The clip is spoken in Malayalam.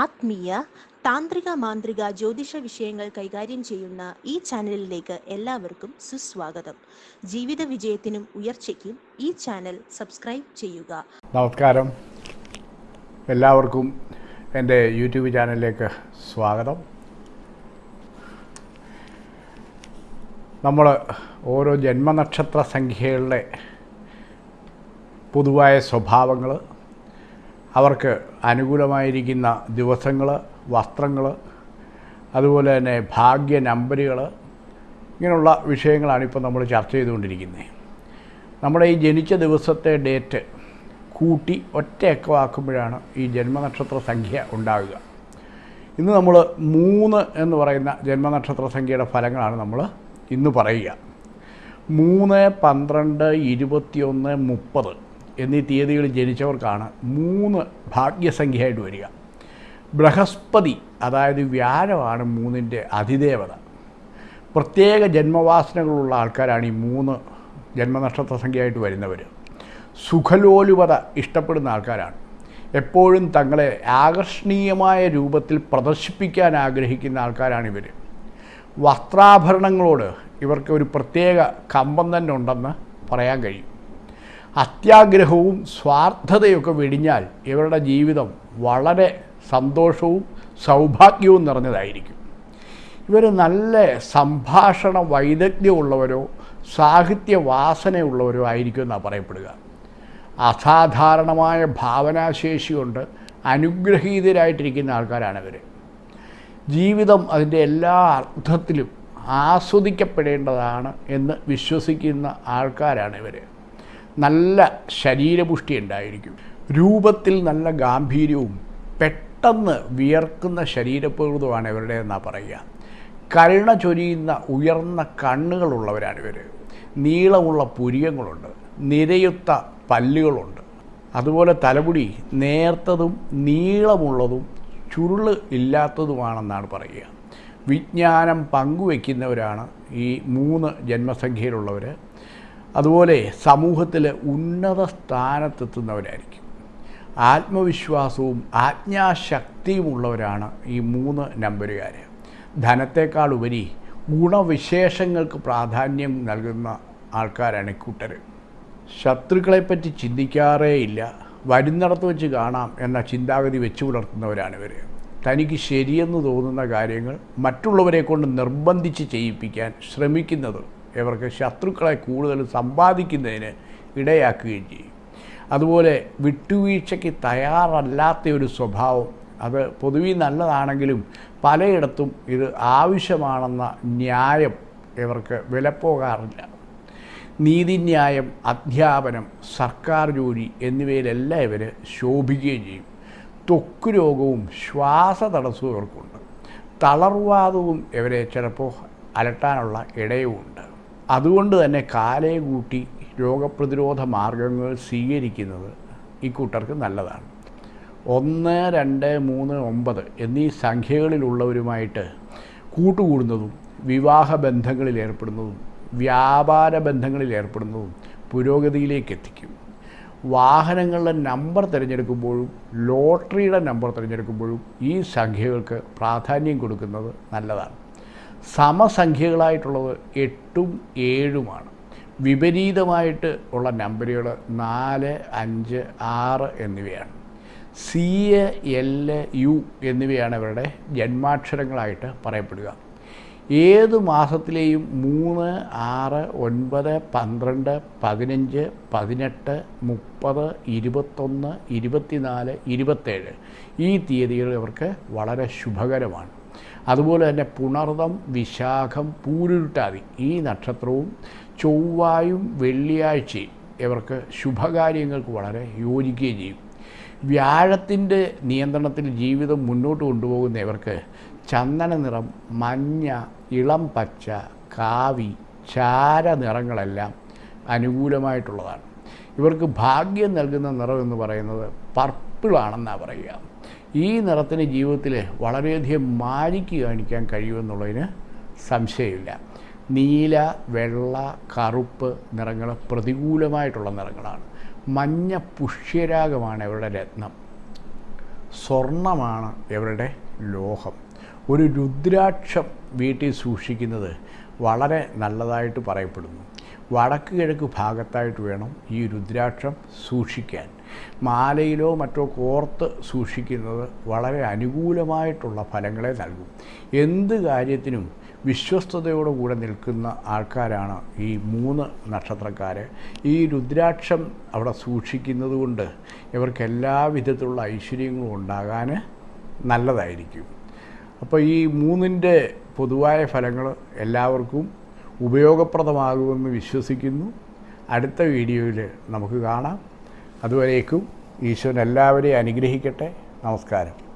ആത്മീയ താന്ത്രിക മാന്ത്രിക ജ്യോതിഷ വിഷയങ്ങൾ കൈകാര്യം ചെയ്യുന്ന ഈ ചാനലിലേക്ക് എല്ലാവർക്കും സുസ്വാഗതം. ജീവിത വിജയത്തിനും ഉയർച്ചയ്ക്കും ഈ ചാനൽ സബ്സ്ക്രൈബ് ചെയ്യുക. നമസ്കാരം. എല്ലാവർക്കും എന്റെ യൂട്യൂബ് ചാനലിലേക്ക് സ്വാഗതം. നമ്മൾ ഓരോ ജന്മനക്ഷത്ര സംഖ്യകളുടെ പൊതുവായ സ്വഭാവങ്ങൾ അവർക്ക് അനുകൂലമായിരിക്കുന്ന ദിവസങ്ങൾ വസ്ത്രങ്ങൾ അതുപോലെ തന്നെ ഭാഗ്യ നമ്പരുകൾ ഇങ്ങനെയുള്ള വിഷയങ്ങളാണ് ഇപ്പോൾ നമ്മൾ ചർച്ച ചെയ്തുകൊണ്ടിരിക്കുന്നത്. നമ്മുടെ ഈ ജനിച്ച ദിവസത്തെ ഡേറ്റ് കൂട്ടി ഒറ്റയക്കമാക്കുമ്പോഴാണ് ഈ ജന്മനക്ഷത്ര സംഖ്യ ഉണ്ടാവുക. ഇന്ന് നമ്മൾ മൂന്ന് എന്ന് പറയുന്ന ജന്മനക്ഷത്ര സംഖ്യയുടെ ഫലങ്ങളാണ് നമ്മൾ ഇന്ന് പറയുക. മൂന്ന് പന്ത്രണ്ട് ഇരുപത്തിയൊന്ന് മുപ്പത്. എന്നീ തീയതികളിൽ ജനിച്ചവർക്കാണ് മൂന്ന് ഭാഗ്യസംഖ്യയായിട്ട് വരിക. ബൃഹസ്പതി അതായത് വ്യാഴമാണ് മൂന്നിന്റെ അതിദേവത. പ്രത്യേക ജന്മവാസനകളുള്ള ആൾക്കാരാണ് ഈ മൂന്ന് ജന്മനക്ഷത്ര സംഖ്യയായിട്ട് വരുന്നവർ. സുഖലോലുപത ഇഷ്ടപ്പെടുന്ന ആൾക്കാരാണ്. എപ്പോഴും തങ്ങളെ ആകർഷണീയമായ രൂപത്തിൽ പ്രദർശിപ്പിക്കാൻ ആഗ്രഹിക്കുന്ന ആൾക്കാരാണ് ഇവർ. വസ്ത്രാഭരണങ്ങളോട് ഇവർക്ക് ഒരു പ്രത്യേക കമ്പം തന്നെ ഉണ്ടെന്ന് പറയാൻ കഴിയും. അത്യാഗ്രഹവും സ്വാർത്ഥതയൊക്കെ വെടിഞ്ഞാൽ ഇവരുടെ ജീവിതം വളരെ സന്തോഷവും സൗഭാഗ്യവും നിറഞ്ഞതായിരിക്കും. ഇവർ നല്ല സംഭാഷണ വൈദഗ്ധ്യമുള്ളവരോ സാഹിത്യ വാസനയുള്ളവരോ ആയിരിക്കും എന്നാണ് പറയപ്പെടുക. അസാധാരണമായ ഭാവനാശേഷി കൊണ്ട് അനുഗ്രഹീതരായിട്ടിരിക്കുന്ന ആൾക്കാരാണ് ഇവർ ജീവിതം അതിന്റെ എല്ലാ അർത്ഥത്തിലും ആസ്വദിക്കപ്പെടേണ്ടതാണ് എന്ന് വിശ്വസിക്കുന്ന ആൾക്കാരാണ് ഇവർ നല്ല ശരീരപുഷ്ടി ഉണ്ടായിരിക്കും രൂപത്തിൽ നല്ല ഗാംഭീര്യവും പെട്ടെന്ന് വിയർക്കുന്ന ശരീരപ്രകൃതമാണ് ഇവരുടെ എന്നാണ് പറയുക. കരുണ ചൊരിയുന്ന ഉയർന്ന കണ്ണുകളുള്ളവരാണ് ഇവർ നീളമുള്ള പുരിയങ്ങളുണ്ട് നിരയുത്ത പല്ലുകളുണ്ട്. അതുപോലെ തലമുടി നേർത്തതും നീളമുള്ളതും ചുരുൾ ഇല്ലാത്തതുമാണെന്നാണ് പറയുക. വിജ്ഞാനം പങ്കുവെക്കുന്നവരാണ് ഈ മൂന്ന് ജന്മസംഖ്യയിലുള്ളവർ അതുപോലെ സമൂഹത്തിൽ ഉന്നത സ്ഥാനത്തെത്തുന്നവരായിരിക്കും. ആത്മവിശ്വാസവും ആജ്ഞാശക്തിയും ഉള്ളവരാണ് ഈ മൂന്ന് നമ്പരുകാർ ധനത്തെക്കാൾ ഉപരി ഗുണവിശേഷങ്ങൾക്ക് പ്രാധാന്യം നൽകുന്ന ആൾക്കാരാണ് ഇക്കൂട്ടർ ശത്രുക്കളെപ്പറ്റി ചിന്തിക്കാറേ ഇല്ല വരുന്നിടത്ത് വെച്ച് കാണാം എന്ന ചിന്താഗതി വെച്ചു പുലർത്തുന്നവരാണ് ഇവർ തനിക്ക് ശരിയെന്ന് തോന്നുന്ന കാര്യങ്ങൾ മറ്റുള്ളവരെ കൊണ്ട് നിർബന്ധിച്ച് ചെയ്യിപ്പിക്കാൻ ശ്രമിക്കുന്നത് ഇവർക്ക് ശത്രുക്കളെ കൂടുതൽ സമ്പാദിക്കുന്നതിന് ഇടയാക്കുകയും ചെയ്യും. അതുപോലെ വിട്ടുവീഴ്ചയ്ക്ക് തയ്യാറല്ലാത്ത ഒരു സ്വഭാവം അത് പൊതുവെ നല്ലതാണെങ്കിലും പലയിടത്തും ഇത് ആവശ്യമാണെന്ന ന്യായം ഇവർക്ക് വിലപ്പോകാറില്ല. നീതിന്യായം അധ്യാപനം സർക്കാർ ജോലി എന്നിവയിലെല്ലാം ഇവർ ശോഭിക്കുകയും ചെയ്യും. ത്വക്ക് രോഗവും ശ്വാസ തടസ്സവും ഇവർക്കുണ്ട്. തളർവാദവും ഇവരെ ചിലപ്പോൾ അലട്ടാനുള്ള ഇടയുമുണ്ട്. അതുകൊണ്ട് തന്നെ കാലേ കൂട്ടി രോഗപ്രതിരോധ മാർഗങ്ങൾ സ്വീകരിക്കുന്നത് ഈ കൂട്ടർക്ക് നല്ലതാണ്. ഒന്ന് രണ്ട് മൂന്ന് ഒമ്പത് എന്നീ സംഖ്യകളിലുള്ളവരുമായിട്ട് കൂട്ടുകൂടുന്നതും വിവാഹ ബന്ധങ്ങളിൽ ഏർപ്പെടുന്നതും വ്യാപാര ബന്ധങ്ങളിൽ ഏർപ്പെടുന്നതും പുരോഗതിയിലേക്ക് എത്തിക്കും. വാഹനങ്ങളുടെ നമ്പർ തിരഞ്ഞെടുക്കുമ്പോഴും ലോട്ടറിയുടെ നമ്പർ തിരഞ്ഞെടുക്കുമ്പോഴും ഈ സംഖ്യകൾക്ക് പ്രാധാന്യം കൊടുക്കുന്നത് നല്ലതാണ്. സമസംഖ്യകളായിട്ടുള്ളത് എട്ടും ഏഴുമാണ്. വിപരീതമായിട്ട് ഉള്ള നമ്പറുകൾ നാല് അഞ്ച് ആറ് എന്നിവയാണ്. സി എൽ യു എന്നിവയാണ് ഇവരുടെ ജന്മാക്ഷരങ്ങളായിട്ട് പറയപ്പെടുക. ഏത് മാസത്തിലെയും മൂന്ന് ആറ് ഒൻപത് പന്ത്രണ്ട് പതിനഞ്ച് പതിനെട്ട് മുപ്പത് ഇരുപത്തൊന്ന് ഇരുപത്തിനാല് ഇരുപത്തേഴ് ഈ തീയതികൾ ഇവർക്ക് വളരെ ശുഭകരമാണ്. അതുപോലെ തന്നെ പുണർതം വിശാഖം പൂരുരുട്ടാതി ഈ നക്ഷത്രവും ചൊവ്വായും വെള്ളിയാഴ്ചയും ഇവർക്ക് ശുഭകാര്യങ്ങൾക്ക് വളരെ യോജിക്കുകയും ചെയ്യും. വ്യാഴത്തിന്റെ നിയന്ത്രണത്തിൽ ജീവിതം മുന്നോട്ട് കൊണ്ടുപോകുന്ന ഇവർക്ക് ചന്ദന നിറം മഞ്ഞ ഇളം പച്ച കാവി ചാര നിറങ്ങളെല്ലാം അനുകൂലമായിട്ടുള്ളതാണ്. ഇവർക്ക് ഭാഗ്യം നൽകുന്ന നിറം എന്ന് പറയുന്നത് പർപ്പിളാണെന്നാണ് പറയുക. ഈ നിറത്തിന് ജീവിതത്തിൽ വളരെയധികം മാരിക്ക് കാണിക്കാൻ കഴിയുമെന്നുള്ളതിന് സംശയമില്ല. നീല വെള്ള കറുപ്പ് നിറങ്ങൾ പ്രതികൂലമായിട്ടുള്ള നിറങ്ങളാണ്. മഞ്ഞ പുഷ്യരാഗമാണ് ഇവരുടെ രത്നം. സ്വർണമാണ് ഇവരുടെ ലോഹം. ഒരു രുദ്രാക്ഷം വീട്ടിൽ സൂക്ഷിക്കുന്നത് വളരെ നല്ലതായിട്ട് പറയപ്പെടുന്നു. വടക്ക് കിഴക്ക് ഭാഗത്തായിട്ട് വേണം ഈ രുദ്രാക്ഷം സൂക്ഷിക്കാൻ. മാലയിലോ മറ്റോ കോർത്ത് സൂക്ഷിക്കുന്നത് വളരെ അനുകൂലമായിട്ടുള്ള ഫലങ്ങളെ നൽകും. എന്ത് കാര്യത്തിനും വിശ്വസ്തയോടുകൂടെ നിൽക്കുന്ന ആൾക്കാരാണ് ഈ മൂന്ന് നക്ഷത്രക്കാർ ഈ രുദ്രാക്ഷം അവിടെ സൂക്ഷിക്കുന്നത് കൊണ്ട് ഇവർക്ക് എല്ലാ വിധത്തിലുള്ള ഐശ്വര്യങ്ങളും ഉണ്ടാകാൻ നല്ലതായിരിക്കും. അപ്പോൾ ഈ മൂന്നിന്റെ പൊതുവായ ഫലങ്ങൾ എല്ലാവർക്കും ഉപയോഗപ്രദമാകുമെന്ന് വിശ്വസിക്കുന്നു. അടുത്ത വീഡിയോയിൽ നമുക്ക് കാണാം. അതുവരേക്കും ഈശ്വരൻ എല്ലാവരെയും അനുഗ്രഹിക്കട്ടെ. നമസ്കാരം.